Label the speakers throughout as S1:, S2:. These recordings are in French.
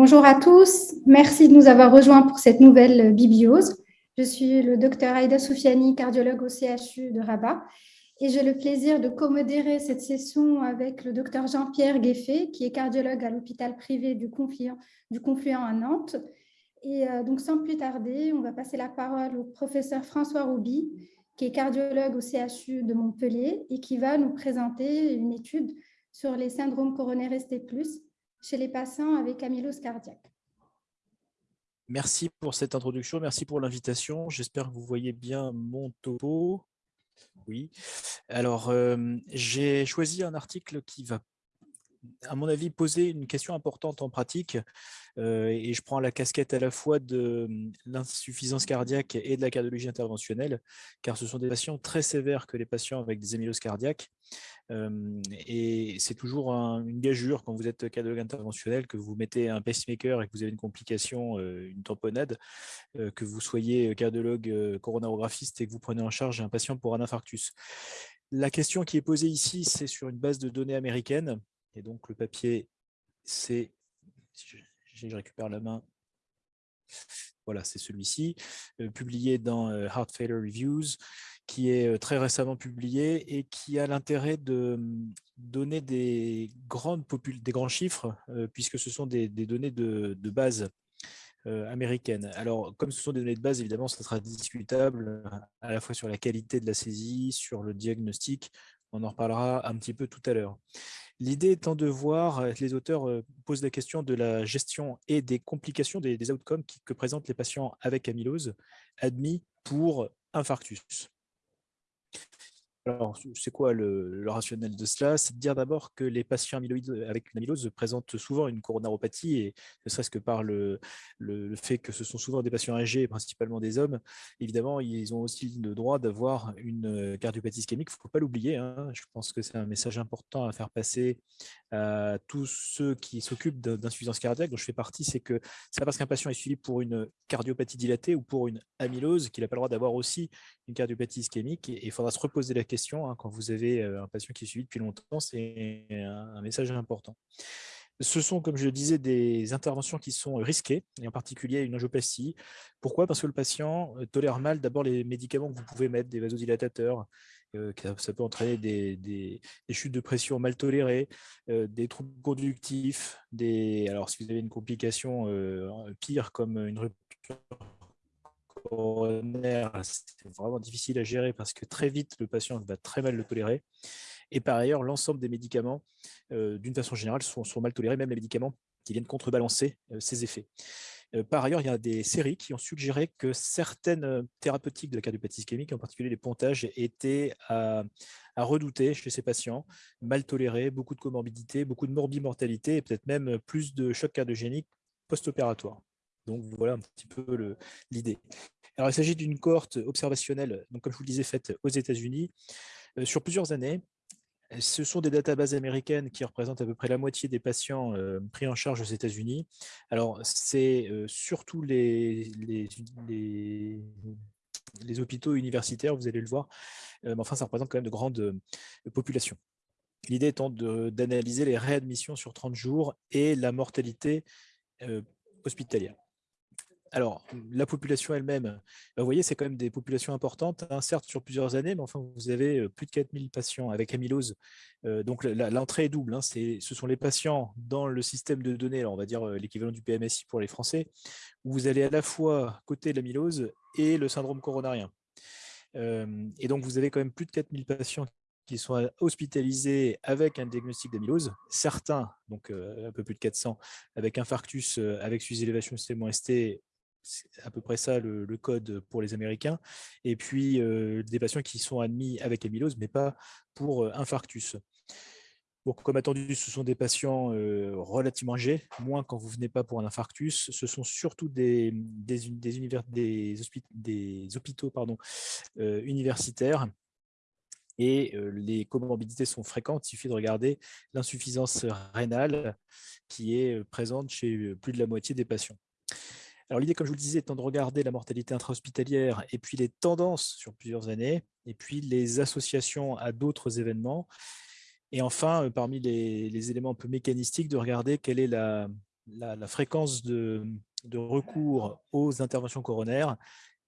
S1: Bonjour à tous, merci de nous avoir rejoints pour cette nouvelle bibliose. Je suis le docteur Aïda Soufiani, cardiologue au CHU de Rabat, et j'ai le plaisir de commodérer cette session avec le docteur Jean-Pierre Gueffet, qui est cardiologue à l'hôpital privé du Confluent, du à Nantes. Et euh, donc, sans plus tarder, on va passer la parole au professeur François Rouby, qui est cardiologue au CHU de Montpellier et qui va nous présenter une étude sur les syndromes coronaires ST+, chez les patients avec amylose cardiaque.
S2: Merci pour cette introduction, merci pour l'invitation. J'espère que vous voyez bien mon topo. Oui. Alors, euh, j'ai choisi un article qui va à mon avis, poser une question importante en pratique. Euh, et je prends la casquette à la fois de hum, l'insuffisance cardiaque et de la cardiologie interventionnelle, car ce sont des patients très sévères que les patients avec des amyloses cardiaques. Hum, et c'est toujours une gageure quand vous êtes cardiologue interventionnel, que vous mettez un pacemaker et que vous avez une complication, euh, une tamponnade, euh, que vous soyez cardiologue coronarographiste et que vous prenez en charge un patient pour un infarctus. La question qui est posée ici, c'est sur une base de données américaine et donc, le papier, c'est, je, récupère la main, voilà, c'est celui-ci, euh, publié dans euh, Heart Failure Reviews, qui est euh, très récemment publié et qui a l'intérêt de hum, donner des, grandes des grands chiffres, puisque ce sont des, données de, base américaines. Alors, comme ce sont des données de base, évidemment, ça sera discutable à la fois sur la qualité de la saisie, sur le diagnostic, on en reparlera un petit peu tout à l'heure. L'idée étant de voir, euh, les auteurs euh, posent la question de la gestion et des complications des, outcomes que présentent les patients avec amylose admis pour infarctus. Alors, c'est quoi le, rationnel de cela? C'est de dire d'abord que les patients amyloïdes avec une amylose présentent souvent une coronaropathie, et ne serait-ce que par le, fait que ce sont souvent des patients âgés, principalement des hommes, évidemment, ils ont aussi le droit d'avoir une cardiopathie ischémique, il ne faut pas l'oublier. Hein. Je pense que c'est un message important à faire passer à tous ceux qui s'occupent d'insuffisance cardiaque, dont je fais partie, c'est que c'est pas parce qu'un patient est suivi pour une cardiopathie dilatée ou pour une amylose qu'il n'a pas le droit d'avoir aussi une cardiopathie ischémique, et il faudra se reposer la question Hein, quand vous avez un patient qui est suivi depuis longtemps, c'est un, message important. Ce sont, comme je le disais, des interventions qui sont risquées, et en particulier une angioplastie. Pourquoi? Parce que le patient tolère mal d'abord les médicaments que vous pouvez mettre, des vasodilatateurs, ça peut entraîner des, chutes de pression mal tolérées, des troubles conductifs, des, alors si vous avez une complication pire comme une rupture c'est vraiment difficile à gérer parce que très vite, le patient va très mal le tolérer. Et par ailleurs, l'ensemble des médicaments, euh, d'une façon générale, sont, mal tolérés, même les médicaments qui viennent contrebalancer euh, ces effets. Euh, par ailleurs, il y a des séries qui ont suggéré que certaines thérapeutiques de la cardiopathie ischémique, en particulier les pontages, étaient à, redouter chez ces patients, mal tolérés, beaucoup de comorbidité, beaucoup de morbimortalité et peut-être même plus de choc cardiogénique post-opératoire. Donc voilà un petit peu l'idée. Alors il s'agit d'une cohorte observationnelle, comme je vous le disais, faite aux États-Unis euh, sur plusieurs années. Ce sont des databases américaines qui représentent à peu près la moitié des patients euh, pris en charge aux États-Unis. Alors, c'est euh, surtout les, hôpitaux universitaires, vous allez le voir, mais enfin, ça représente quand même de grandes populations. L'idée étant d'analyser les réadmissions sur 30 jours et la mortalité hospitalière alors, la population elle-même, bah, vous voyez, c'est quand même des populations importantes, hein, certes sur plusieurs années, mais enfin, vous avez plus de 4000 patients avec amylose. donc, l'entrée est double. Hein, ce sont les patients dans le système de données, on va dire l'équivalent du PMSI pour les Français, où vous allez à la fois côté de l'amylose et le syndrome coronarien. et donc, vous avez quand même plus de 4000 patients qui sont hospitalisés avec un diagnostic d'amylose, certains, donc un peu plus de 400, avec infarctus, avec sous-élévation ST c'est à peu près ça le, code pour les Américains, et puis des patients qui sont admis avec amylose, mais pas pour infarctus. comme attendu, ce sont des patients relativement âgés, moins quand vous venez pas pour un infarctus. Ce sont surtout des, hôpitaux universitaires et les comorbidités sont fréquentes. Il suffit de regarder l'insuffisance rénale qui est présente chez plus de la moitié des patients. Alors l'idée, comme je vous le disais, étant de regarder la mortalité intra-hospitalière et puis les tendances sur plusieurs années, et puis les associations à d'autres événements. Et enfin, euh, parmi les, éléments un peu mécanistiques, de regarder quelle est la, fréquence de, recours aux interventions coronaires.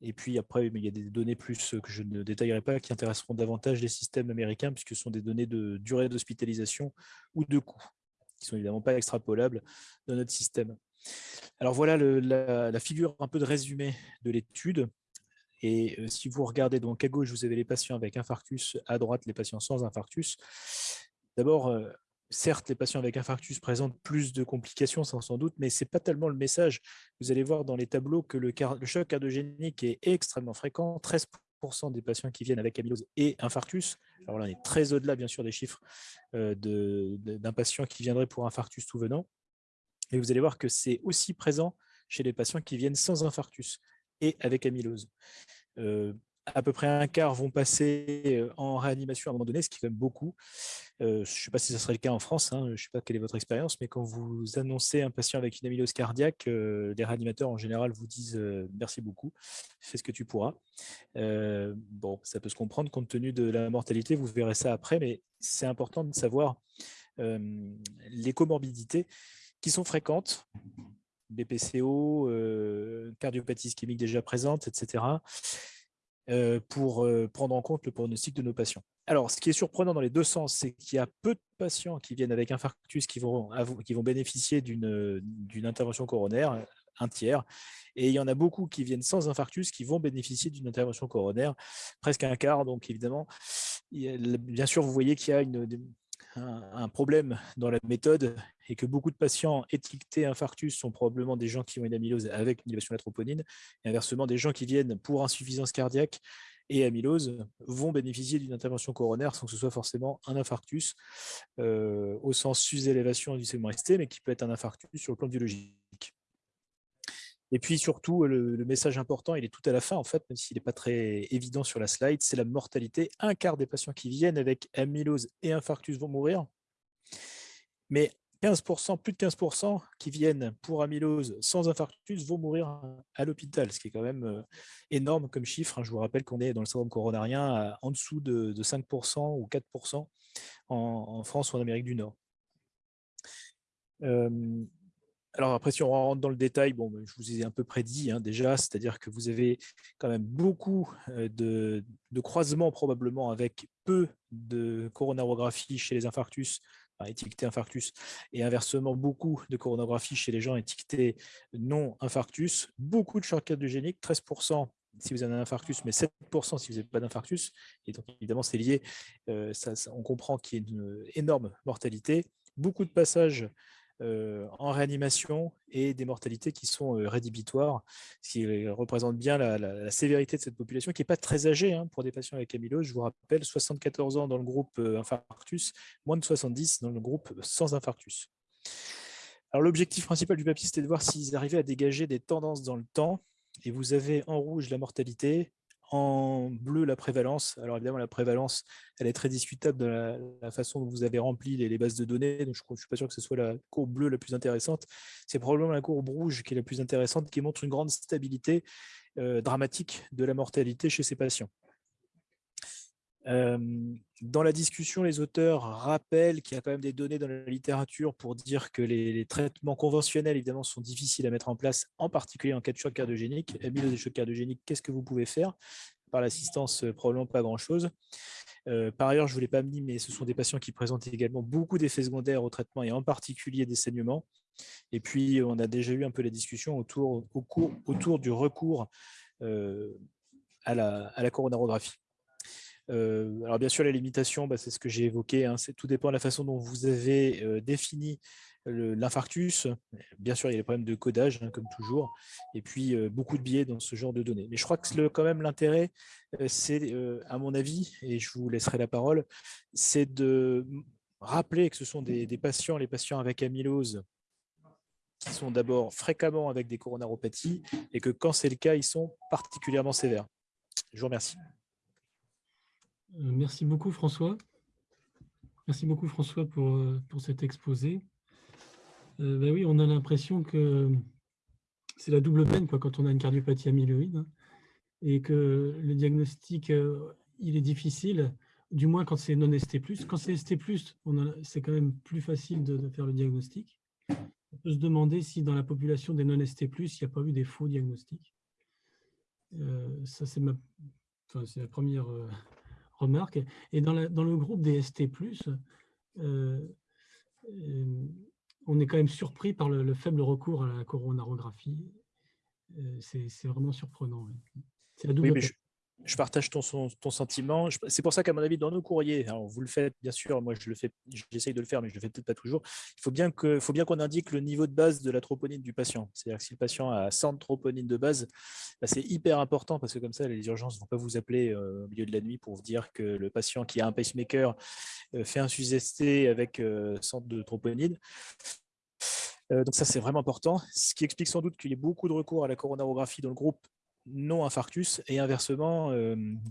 S2: Et puis après, il y a des données plus que je ne détaillerai pas qui intéresseront davantage les systèmes américains puisque ce sont des données de durée d'hospitalisation ou de coût qui sont évidemment pas extrapolables dans notre système. Alors voilà la, figure un peu de résumé de l'étude. Et si vous regardez donc à gauche, vous avez les patients avec infarctus, à droite les patients sans infarctus. D'abord, certes, les patients avec infarctus présentent plus de complications, sans, doute, mais ce n'est pas tellement le message. Vous allez voir dans les tableaux que le, choc cardiogénique est extrêmement fréquent. 13% des patients qui viennent avec amylose et infarctus. Alors là, on est très au-delà, bien sûr, des chiffres d'un patient qui viendrait pour infarctus tout venant. Et vous allez voir que c'est aussi présent chez les patients qui viennent sans infarctus et avec amylose à peu près un quart vont passer en réanimation à un moment donné, ce qui est quand même beaucoup. je ne sais pas si ce serait le cas en France, hein, je ne sais pas quelle est votre expérience, mais quand vous annoncez un patient avec une amylose cardiaque, les réanimateurs en général vous disent merci beaucoup, fais ce que tu pourras. bon, ça peut se comprendre compte tenu de la mortalité, vous verrez ça après, mais c'est important de savoir les comorbidités qui sont fréquentes, BPCO, cardiopathie ischémique déjà présente, etc. Euh, pour euh, prendre en compte le pronostic de nos patients. Alors, ce qui est surprenant dans les deux sens, c'est qu'il y a peu de patients qui viennent avec infarctus qui vont, qui vont bénéficier d'une intervention coronaire, un tiers, et il y en a beaucoup qui viennent sans infarctus qui vont bénéficier d'une intervention coronaire, presque un quart. Donc, évidemment, bien sûr, vous voyez qu'il y a une, un, problème dans la méthode et que beaucoup de patients étiquetés infarctus sont probablement des gens qui ont une amylose avec une élévation de la troponine, et inversement, des gens qui viennent pour insuffisance cardiaque et amylose vont bénéficier d'une intervention coronaire sans que ce soit forcément un infarctus euh, au sens sus-élévation du segment ST, mais qui peut être un infarctus sur le plan biologique. Et puis surtout, le, message important, il est tout à la fin, en fait, même s'il n'est pas très évident sur la slide, c'est la mortalité. Un quart des patients qui viennent avec amylose et infarctus vont mourir, mais 15%, plus de 15% qui viennent pour amylose sans infarctus vont mourir à l'hôpital, ce qui est quand même euh, énorme comme chiffre. Hein. Je vous rappelle qu'on est dans le syndrome coronarien en dessous de, 5% ou 4% en, France ou en Amérique du Nord. Alors après, si on rentre dans le détail, bon, je vous ai un peu prédit hein, déjà, c'est-à-dire que vous avez quand même beaucoup de, croisements probablement avec peu de coronarographie chez les infarctus, étiquetés infarctus, et inversement beaucoup de coronarographie chez les gens étiquetés non infarctus, beaucoup de chocs cardiogéniques, 13% si vous avez un infarctus, mais 7% si vous n'avez pas d'infarctus. Et donc, évidemment, c'est lié. on comprend qu'il y a une énorme mortalité. Beaucoup de passages en réanimation et des mortalités qui sont euh, rédhibitoires, ce qui représente bien la, sévérité de cette population, qui n'est pas très âgée hein, pour des patients avec amylose. Je vous rappelle, 74 ans dans le groupe euh, infarctus, moins de 70 dans le groupe sans infarctus. Alors l'objectif principal du papier, c'était de voir s'ils arrivaient à dégager des tendances dans le temps. Et vous avez en rouge la mortalité, en bleu, la prévalence. Alors évidemment, la prévalence, elle est très discutable de la, façon dont vous avez rempli les, bases de données. Donc je ne suis pas sûr que ce soit la courbe bleue la plus intéressante. C'est probablement la courbe rouge qui est la plus intéressante, qui montre une grande stabilité euh, dramatique de la mortalité chez ces patients. Euh, dans la discussion, les auteurs rappellent qu'il y a quand même des données dans la littérature pour dire que les, traitements conventionnels, évidemment, sont difficiles à mettre en place, en particulier en cas de choc cardiogénique. Amylose des chocs cardiogéniques, qu'est-ce que vous pouvez faire? Par l'assistance, euh, probablement pas grand-chose. Euh, par ailleurs, je ne vous l'ai pas mis, mais ce sont des patients qui présentent également beaucoup d'effets secondaires au traitement et en particulier des saignements. Et puis, on a déjà eu un peu la discussion autour, autour du recours la, à la coronarographie. Euh, alors bien sûr, la limitation, bah, c'est ce que j'ai évoqué, hein, tout dépend de la façon dont vous avez euh, défini l'infarctus. Bien sûr, il y a des problèmes de codage, hein, comme toujours, et puis euh, beaucoup de biais dans ce genre de données. Mais je crois que quand même l'intérêt, c'est, à mon avis, et je vous laisserai la parole, c'est de rappeler que ce sont des patients, les patients avec amylose, qui sont d'abord fréquemment avec des coronaropathies, et que quand c'est le cas, ils sont particulièrement sévères. Je vous remercie.
S3: Euh, merci beaucoup François. Merci beaucoup François pour, euh, pour cet exposé. Euh, ben oui, on a l'impression que c'est la double peine quoi, quand on a une cardiopathie amyloïde hein, et que le diagnostic il est difficile, du moins quand c'est non ST+. Quand c'est ST+, c'est quand même plus facile de, faire le diagnostic. on peut se demander si dans la population des non-ST+, il n'y a pas eu des faux diagnostics. ça, c'est ma, la première remarque. Et dans, la, dans, le groupe des ST+, on est quand même surpris par le, faible recours à la coronarographie. c'est vraiment surprenant.
S2: C'est la double je partage ton, sentiment. C'est pour ça qu'à mon avis, dans nos courriers, vous le faites bien sûr, moi je le fais, j'essaye de le faire, mais je le fais peut-être pas toujours. Il faut bien qu'on indique le niveau de base de la troponine du patient. C'est-à-dire que si le patient a 100 troponines de base, bah, c'est hyper important parce que comme ça, les urgences ne vont pas vous appeler euh, au milieu de la nuit pour vous dire que le patient qui a un pacemaker euh, fait un SUSST avec 100 euh, de troponine. donc ça, c'est vraiment important. Ce qui explique sans doute qu'il y ait beaucoup de recours à la coronarographie dans le groupe non-infarctus et inversement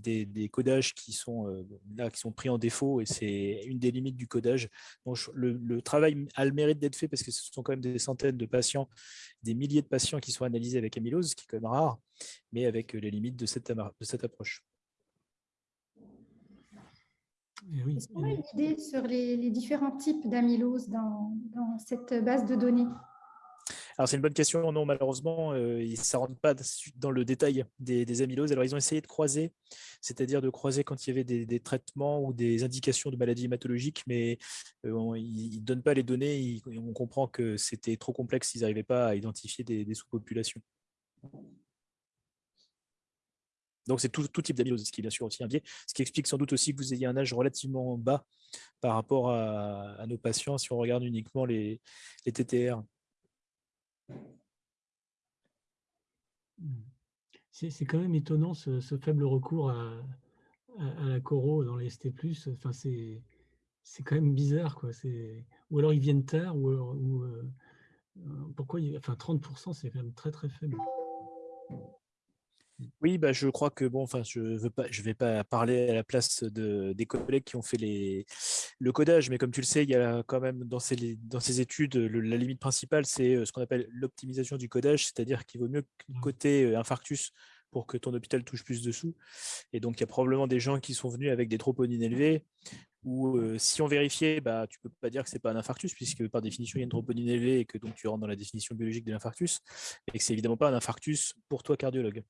S2: des, codages qui sont, là, qui sont pris en défaut et c'est une des limites du codage. Donc, le, travail a le mérite d'être fait parce que ce sont quand même des centaines de patients, des milliers de patients qui sont analysés avec amylose, ce qui est quand même rare, mais avec les limites de cette, de cette approche.
S1: Est-ce qu'on a une idée sur les, différents types d'amylose dans, dans cette base de données?
S2: Alors, c'est une bonne question. Non, malheureusement, euh, ils ne rentrent pas dans le détail des, amyloses. Alors, ils ont essayé de croiser, c'est-à-dire de croiser quand il y avait des, traitements ou des indications de maladies hématologiques, mais euh, ils ne donnent pas les données. on comprend que c'était trop complexe. Ils n'arrivaient pas à identifier des, sous-populations. Donc, c'est tout, type d'amylose, ce qui est bien sûr aussi un biais, ce qui explique sans doute aussi que vous ayez un âge relativement bas par rapport à, nos patients si on regarde uniquement les TTR.
S3: C'est quand même étonnant ce, faible recours à, la coro dans les ST+. Enfin, c'est quand même bizarre. Quoi. Ou alors ils viennent tard, ou, euh, pourquoi enfin 30%, c'est quand même très très faible.
S2: Oui, bah, je crois que bon, enfin, je ne je vais pas parler à la place de, des collègues qui ont fait les, le codage, mais comme tu le sais, il y a quand même dans ces, dans ces études, la limite principale, c'est euh, ce qu'on appelle l'optimisation du codage, c'est-à-dire qu'il vaut mieux mmh. coter euh, infarctus pour que ton hôpital touche plus de sous. Et donc, il y a probablement des gens qui sont venus avec des troponines élevées, ou euh, si on vérifiait, bah, tu ne peux pas dire que ce n'est pas un infarctus, puisque par définition, il y a une troponine élevée et que donc tu rentres dans la définition biologique de l'infarctus, et que ce n'est évidemment pas un infarctus pour toi cardiologue.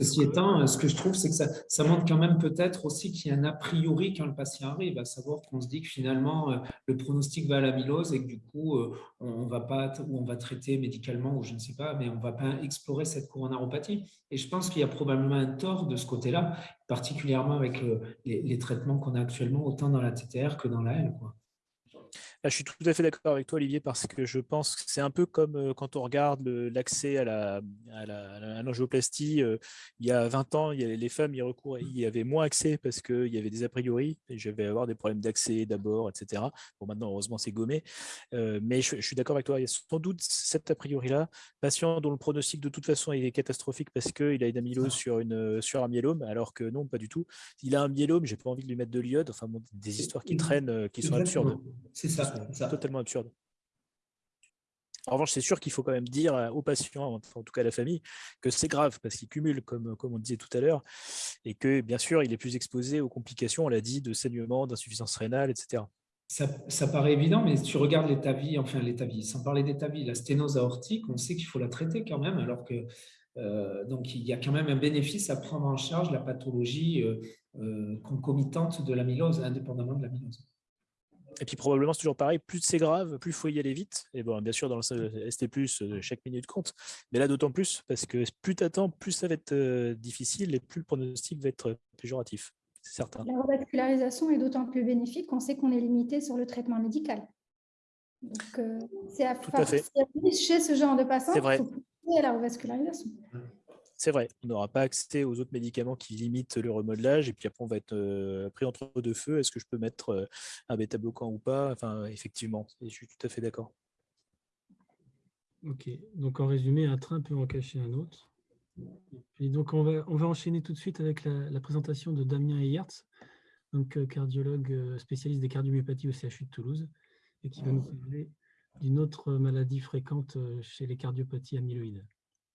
S4: Ceci étant, ce que je trouve, c'est que ça, montre quand même peut-être aussi qu'il y a un a priori quand le patient arrive, à savoir qu'on se dit que finalement, euh, le pronostic va à l'amylose et que du coup, euh, on va pas, ou on va traiter médicalement, ou je ne sais pas, mais on ne va pas explorer cette coronaropathie. Et je pense qu'il y a probablement un tort de ce côté-là, particulièrement avec euh, les, les, traitements qu'on a actuellement, autant dans la TTR que dans la L. Quoi.
S2: Ah, je suis tout à fait d'accord avec toi, Olivier, parce que je pense que c'est un peu comme euh, quand on regarde l'accès à la, à l'angioplastie. Euh, il y a 20 ans, il y les femmes y, recours, y avait moins accès parce qu'il y avait des a priori, et je vais avoir des problèmes d'accès d'abord, etc. Bon, maintenant, heureusement, c'est gommé. Euh, mais je, suis d'accord avec toi, il y a sans doute cet a priori-là. Patient dont le pronostic, de toute façon, il est catastrophique parce qu'il a une amylose sur, une, sur un myélome, alors que non, pas du tout. Il a un myélome, j'ai pas envie de lui mettre de l'iode. Enfin, des histoires qui traînent, qui sont absurdes.
S4: C'est ça.
S2: C'est totalement absurde. En revanche, c'est sûr qu'il faut quand même dire aux patients, en tout cas à la famille, que c'est grave parce qu'il cumule, comme, comme on disait tout à l'heure, et que bien sûr, il est plus exposé aux complications, on l'a dit, de saignement, d'insuffisance rénale, etc.
S4: Ça, paraît évident, mais si tu regardes l'état vie, enfin l'état vie, sans parler d'état vie, la sténose aortique, on sait qu'il faut la traiter quand même, alors que euh, donc il y a quand même un bénéfice à prendre en charge la pathologie euh, euh, concomitante de l'amylose, indépendamment de l'amylose.
S2: Et puis probablement, c'est toujours pareil, plus c'est grave, plus il faut y aller vite. Et bon, bien sûr, dans le ST+, euh, chaque minute compte. Mais là, d'autant plus, parce que plus tu attends, plus ça va être euh, difficile et plus le pronostic va être péjoratif. C'est certain.
S1: La revascularisation est d'autant plus bénéfique qu'on sait qu'on est limité sur le traitement médical. Donc, euh, c'est à, Tout à fait. chez ce genre de patient, il faut pousser à la revascularisation
S2: c'est vrai, on n'aura pas accès aux autres médicaments qui limitent le remodelage, et puis après on va être euh, pris entre deux feux. Est-ce que je peux mettre euh, un bêta-bloquant ou pas? Enfin, effectivement, je suis tout à fait d'accord.
S3: Ok, donc en résumé, un train peut en cacher un autre. Et donc on va, on va enchaîner tout de suite avec la, présentation de Damien Eyertz, donc euh, cardiologue spécialiste des cardiomyopathies au CHU de Toulouse, et qui va nous parler d'une autre maladie fréquente chez les cardiopathies amyloïdes.